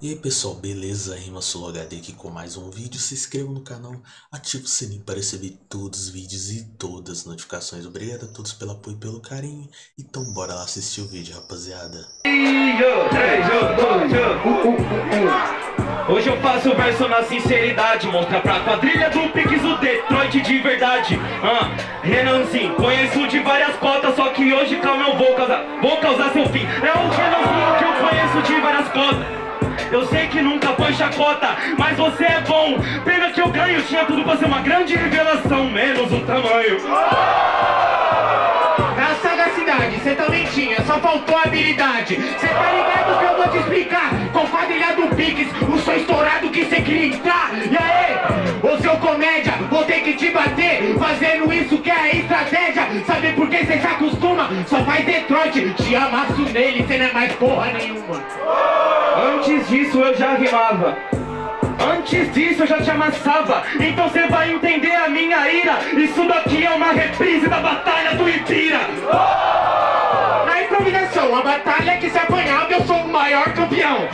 E aí pessoal, beleza? Rima Solo HD aqui com mais um vídeo. Se inscreva no canal, ative o sininho para receber todos os vídeos e todas as notificações. Obrigado a todos pelo apoio e pelo carinho. Então bora lá assistir o vídeo, rapaziada. Hoje eu faço verso na sinceridade Mostra pra quadrilha do Pix o Detroit de verdade ah, Renanzinho, conheço de várias cotas Só que hoje calma eu vou causar, vou causar seu fim É o Renanzinho que eu conheço de várias cotas eu sei que nunca foi chacota, mas você é bom. Pena que eu ganho, tinha tudo pra ser uma grande revelação Menos o tamanho. Na sagacidade, cê também tinha, só faltou habilidade. Cê tá ligado que eu vou te explicar. Com quadrilha do Pix, o som estourado que cê queria entrar. E aí, isso que é a estratégia. Sabe por que cê se acostuma? Só faz Detroit, te amasso nele, cê não é mais porra nenhuma. Antes disso eu já rimava. Antes disso eu já te amassava. Então você vai entender a minha ira. Isso daqui é uma reprise da batalha do Ipira Na improvisação, a batalha que se apanhava eu sou o maior campeão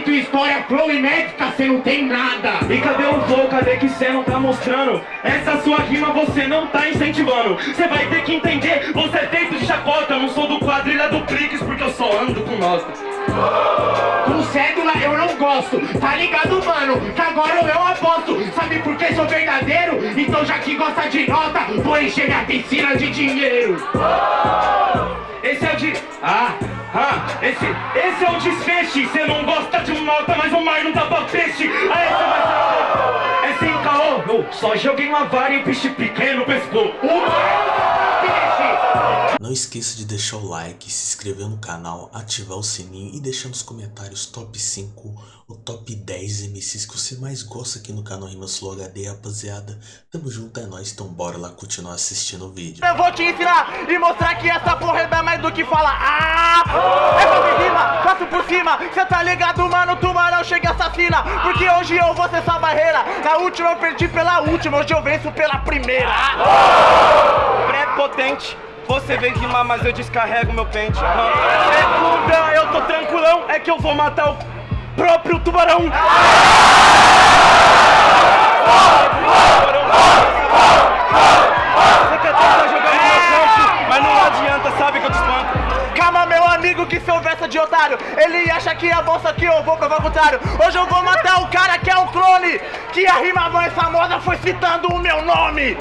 quesito história, flow e médica, cê não tem nada. E cadê o flow, cadê que cê não tá mostrando? Essa sua rima você não tá incentivando. Cê vai ter que entender, você é feito de chacota. Eu não sou do quadrilha do Prix porque eu só ando com nós Com cédula eu não gosto, tá ligado mano? Que agora eu aposto, sabe por que sou verdadeiro? Então já que gosta de nota, vou encher minha piscina de dinheiro. Esse é o de... Ah, ah, esse, esse é o desfeche Cê não gosta de um nota, mas o mar não dá pra peixe. Aí cê vai saber É sem caô, só joguei uma vara e o peixe pequeno pescou Não esqueça de deixar o like, se inscrever no canal, ativar o sininho e deixar nos comentários top 5 ou top 10 MCs que você mais gosta aqui no canal Rima Slow HD, rapaziada. Tamo junto, é nóis, então bora lá continuar assistindo o vídeo. Eu vou te ensinar e mostrar que essa porra é mais do que falar. Ah, é fazer rima, passo por cima. Cê tá ligado, mano, tubarão chega assassina. Porque hoje eu vou ser sua barreira. Na última eu perdi pela última, hoje eu venço pela primeira. Pré-potente você vem rimar, mas eu descarrego meu pente. Segunda, eu tô tranquilão, é que eu vou matar o próprio tubarão. Você quer tentar jogar Calma, meu amigo, que seu verso de otário Ele acha que é bolsa que eu vou provar o contrário. Hoje eu vou matar o cara que é um clone Que a rima mais famosa foi citando o meu nome.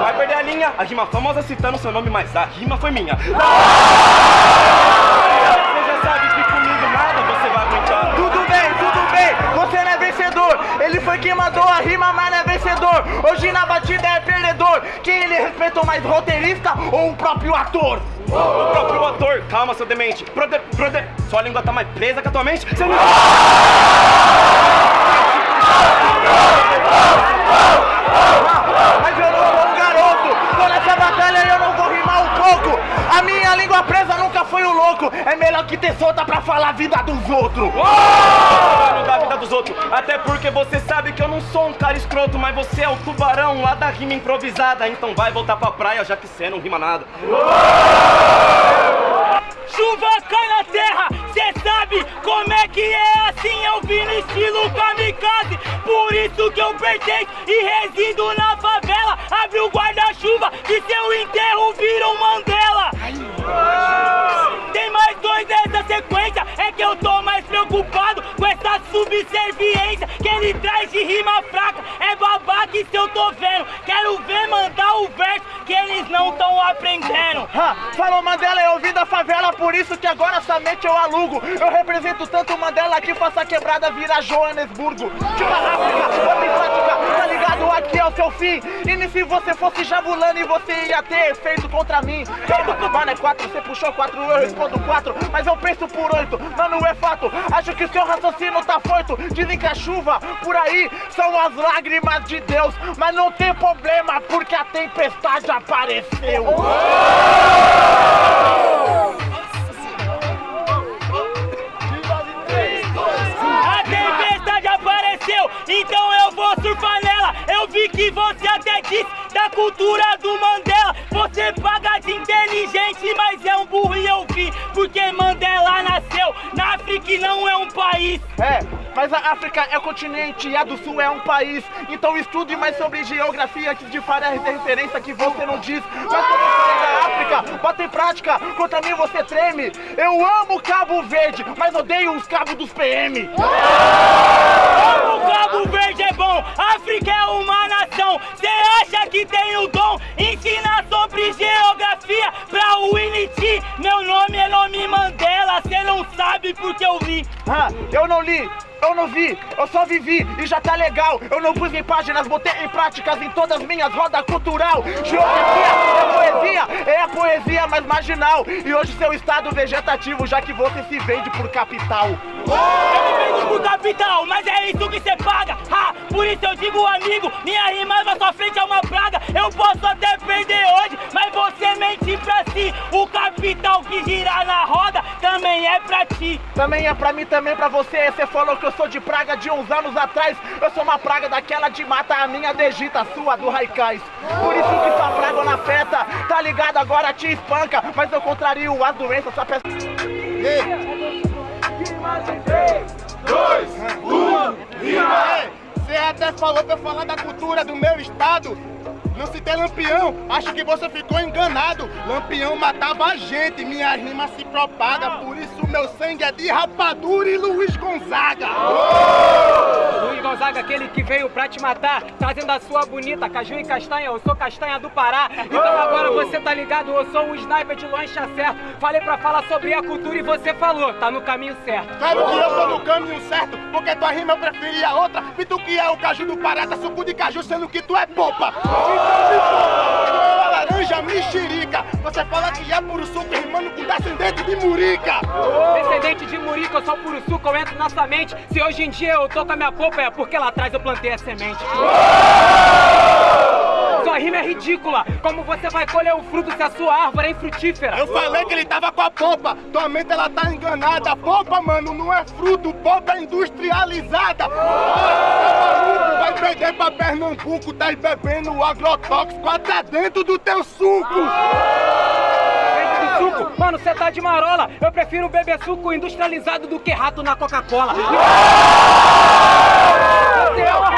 Vai perder a linha, a rima famosa citando seu nome, mas a rima foi minha. Você já sabe que comigo nada você vai aguentar. Tudo bem, tudo bem, você não é vencedor. Ele foi quem mandou a rima, mas não é vencedor. Hoje na batida é perdedor. Quem ele respeitou mais, roteirista ou o próprio ator? O próprio ator, calma seu demente. Brother, brother, sua língua tá mais presa que a tua mente? Você não... louco É melhor que ter solta pra falar a vida dos outros. Mano da vida dos outros. Até porque você sabe que eu não sou um cara escroto Mas você é o tubarão lá da rima improvisada. Então vai voltar pra praia já que você não rima nada. Chuva cai na terra, cê sabe como é que é assim. Eu vim no estilo kamikaze, por isso que eu pertenço E resido na favela, abre o guarda-chuva Que seu enterro vira um Mandela dois dessa sequência, é que eu tô mais preocupado Com essa subserviência que ele traz de rima fraca. É babaca isso eu tô vendo, quero ver mandar o verso que eles não tão aprendendo. Ha, Falou Mandela, eu vim da favela, por isso que agora somente eu alugo. Eu represento tanto Mandela que faça quebrada virar Joanesburgo. África, ligado? Aqui é o seu fim. E se você fosse jabulando e você ia ter feito contra mim. Mano, é quatro, você puxou quatro, eu respondo quatro Mas eu penso por oito, mano, é fato. Acho que seu raciocínio tá foito Dizem que a chuva por aí são as lágrimas de Deus Mas não tem problema, porque a tempestade apareceu. A tempestade apareceu, então eu vou surfar nela Eu vi que você até disse da cultura do Mandela você paga de inteligente, mas é um burro e eu vi. Porque Mandela nasceu na África e não é um país. É, mas a África é o continente e a do Sul é um país. Então estude mais sobre geografia que de várias referência que você não diz. Mas quando eu falei da África, bota em prática, contra mim você treme. Eu amo Cabo Verde, mas odeio os cabos dos PM. O Cabo Verde é bom, África é uma nação. Cê acha que tem o dom? Ensina sobre geografia pra Winnie T. Meu nome é nome Mandela, cê não sabe porque eu li. Ah, eu não li, eu não vi, eu só vivi e já tá legal. Eu não pus em páginas, botei em práticas em todas minhas rodas cultural. Geografia mais marginal. E hoje seu estado vegetativo, já que você se vende por capital. Eu me vendo pro capital, mas é isso que cê paga. Ha, por isso eu digo amigo, minha rima na sua frente é uma praga. Eu posso até perder hoje, mas você mente pra si. O capital que gira na roda também é pra ti. Também é pra mim, também pra você. Você falou que eu sou de praga de uns anos atrás. Eu sou uma praga daquela de mata, a minha degita, a sua do Raikais. Por isso que afeta. Tá ligado? Agora te espanca. Mas eu contrario as doenças, só peço. Você até falou pra eu falar da cultura do meu estado. Não citei Lampião, acho que você ficou enganado. Lampião matava a gente, minha rima se propaga. Por isso meu sangue é de rapadura e Luiz Gonzaga. Luiz Gonzaga, aquele que veio pra te matar, trazendo a sua bonita caju e castanha. Eu sou castanha do Pará. Então agora você tá ligado, eu sou um sniper de lancha certo. Falei pra falar sobre a cultura e você falou, tá no caminho certo. Claro que eu tô no caminho certo, porque tua rima eu preferia outra. E tu que é o caju do Pará, tá suco de caju, sendo que tu é popa. Então uma laranja mexerica. Você fala que é puro suco, rimando com descendente de murica. Descendente de Murica, eu sou puro suco, eu entro na sua mente. Se hoje em dia eu tô com a minha polpa, é porque lá atrás eu plantei a semente. Sua rima é ridícula. Como você vai colher o fruto se a sua árvore é infrutífera? Eu falei que ele tava com a polpa, tua mente ela tá enganada. Polpa, mano, não é fruto, polpa é industrializada. Vai perder pra Pernambuco, tá bebendo agrotóxico até dentro do teu suco. Dentro do suco? Mano, você tá de marola. Eu prefiro beber suco industrializado do que rato na Coca-Cola. Você é uma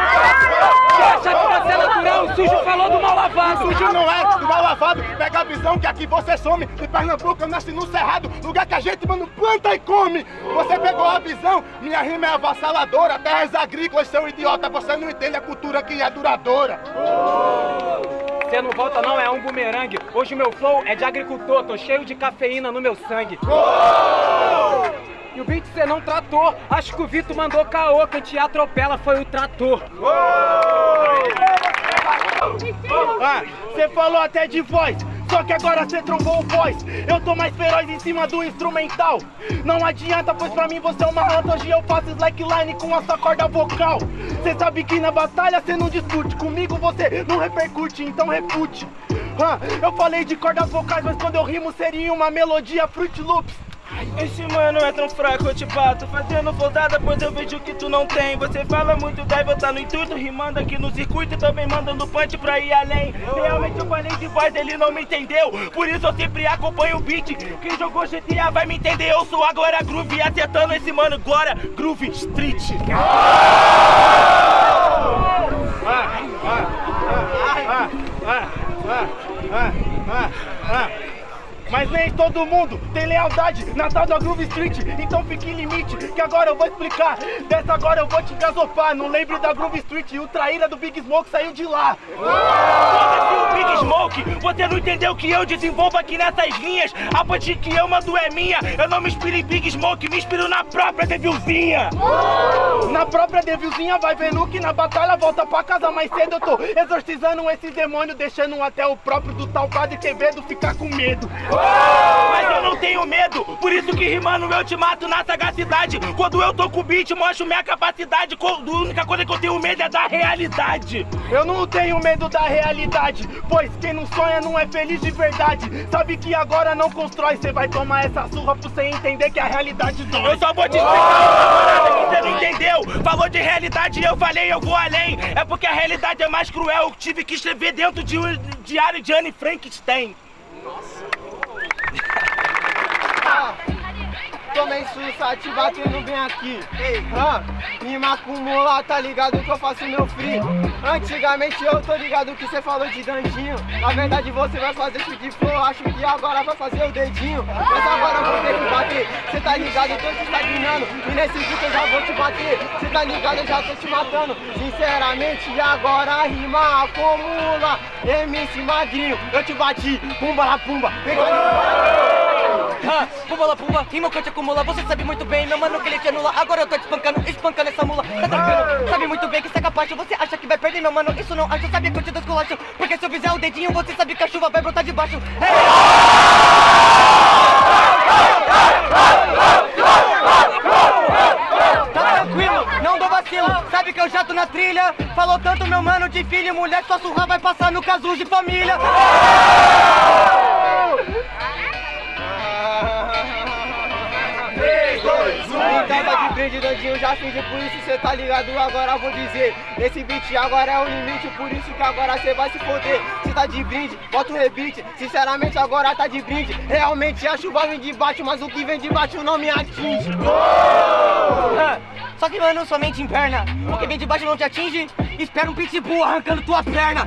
Você acha que você O sujo falou do mal lavado. Sujo não é, do mal lavado. Pega a visão que aqui você some. De Pernambuco eu nasci no Cerrado, lugar que a gente, mano, planta e come. Você pegou a visão, minha rima é avassaladora. Terras agrícolas, seu idiota, você não entende a cultura que é duradoura. Você não volta não, é um bumerangue. Hoje o meu flow é de agricultor, tô cheio de cafeína no meu sangue. E o beat você não tratou. Acho que o Vitor mandou caô, quem te atropela foi o trator. Ah, você falou até de voz, só que agora você trombou o voz. Eu tô mais feroz em cima do instrumental. Não adianta, pois pra mim você é uma rata. Hoje eu faço slackline com a sua corda vocal. Você sabe que na batalha você não discute. Comigo você não repercute, então refute. Ah, eu falei de cordas vocais, mas quando eu rimo seria uma melodia Fruit Loops. Esse mano é tão fraco, eu te bato Fazendo flodada, pois eu vejo que tu não tem Você fala muito, deve estar no intuito Rimando aqui no circuito e também mandando punch pra ir além Realmente eu falei de voz, ele não me entendeu Por isso eu sempre acompanho o beat Quem jogou GTA vai me entender Eu sou agora Groove, acertando esse mano Glória, Groove Street Mas nem todo mundo tem lealdade na tal da Groove Street. Então fique em limite, que agora eu vou explicar. Dessa agora eu vou te gasopar. Não lembre da Groove Street, o traíra do Big Smoke saiu de lá. Foda-se o Big Smoke, você não entendeu que eu desenvolvo aqui nessas linhas? A punch que eu mando é minha. Eu não me inspiro em Big Smoke, me inspiro na própria Devilzinha. Na própria Devilzinha vai vendo que na batalha volta pra casa mais cedo. Eu tô exorcizando esses demônios Deixando até o próprio do tal Padre Quevedo ficar com medo Mas eu não tenho medo, por isso que rimando eu te mato na sagacidade. Quando eu tô com o beat, mostro minha capacidade. A única coisa que eu tenho medo é da realidade. Eu não tenho medo da realidade, pois quem não sonha não é feliz de verdade. Sabe que agora não constrói, cê vai tomar essa surra pra você entender que a realidade dói. Eu só vou te explicar uma parada que você não entendeu. Falou de realidade e eu falei, eu vou além. É porque a realidade é mais cruel. Eu tive que escrever dentro de um diário de Anne Frankenstein. Tomei sussa, te batendo bem aqui. Ah, rima acumula, tá ligado que eu faço meu free. Antigamente eu tô ligado que você falou de dandinho. Na verdade você vai fazer isso de flow, acho que agora vai fazer o dedinho. Mas agora eu vou ter que bater. Cê tá ligado, eu tô te estagnando. E nesse vídeo eu já vou te bater. Cê tá ligado, eu já tô te matando. Sinceramente, agora rima acumula. MC Magrinho, eu te bati. Pumba la pumba. Vem cá, Ah, pumba la pumba, rima que te acumula Você sabe muito bem, meu mano, que ele te anula. Agora eu tô te espancando, espancando essa mula. Tá tranquilo, sabe muito bem que você é capaz. Você acha que vai perder, meu mano, isso não acho Sabe que eu te desculacho, porque se eu fizer o dedinho Você sabe que a chuva vai brotar de baixo. Tá tranquilo, não dou vacilo. Sabe que eu já tô na trilha. Falou tanto, meu mano, de filho e mulher. Sua surra vai passar no caso de família. Então de brinde, Dandinho, já finge, por isso cê tá ligado, agora vou dizer Esse beat agora é o limite, por isso que agora cê vai se foder. Cê tá de brinde, bota o rebite, sinceramente agora tá de brinde. Realmente a chuva vem de baixo, mas o que vem de baixo não me atinge. Ah, Só que mano, somente em perna O que vem de baixo não te atinge. Espera um pitbull arrancando tua perna.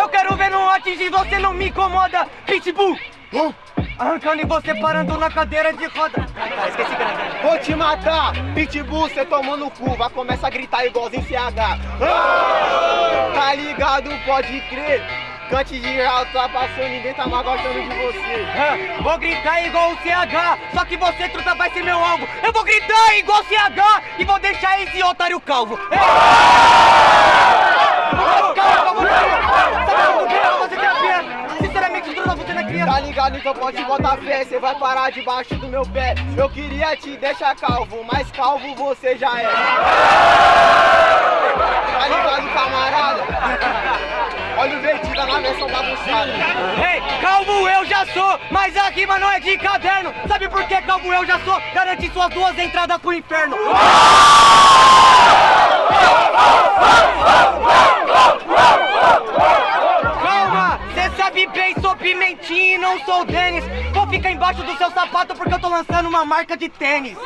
Eu quero ver não atingir, você não me incomoda Pitbull. Uh, Arrancando e você parando na cadeira de roda. Ah, esqueci que Vou te matar, pitbull, cê tomou no cu, vai começar a gritar igualzinho CH Ah, Tá ligado, pode crer. Cante de alto, tá passando, ninguém tá mais gostando de você. Ah, Vou gritar igual o CH, só que você, truta, vai ser meu alvo. Eu vou gritar igual o CH e vou deixar esse otário calvo. Ei! Então pode botar fé, cê vai parar debaixo do meu pé Eu queria te deixar calvo, mas calvo você já é Tá ligado, camarada? Olha o Vertida na versão bagunçada Ei, calvo eu já sou, mas a rima não é de caderno. Sabe por que calvo eu já sou? Garante suas duas entradas pro inferno. Sou pimentinho e não sou Denis. Vou ficar embaixo do seu sapato porque eu tô lançando uma marca de tênis.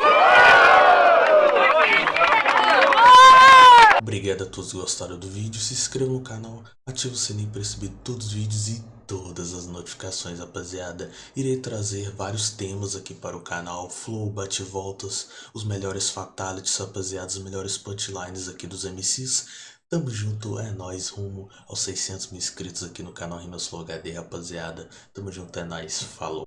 Obrigado a todos que gostaram do vídeo, se inscreva no canal, ative o sininho para receber todos os vídeos e todas as notificações, rapaziada. Irei trazer vários temas aqui para o canal, flow, bate-voltas, os melhores fatalities, rapaziada, os melhores punchlines aqui dos MCs. Tamo junto, é nóis, rumo aos 600 mil inscritos aqui no canal Rimas Flow HD, rapaziada. Tamo junto, é nóis, falou.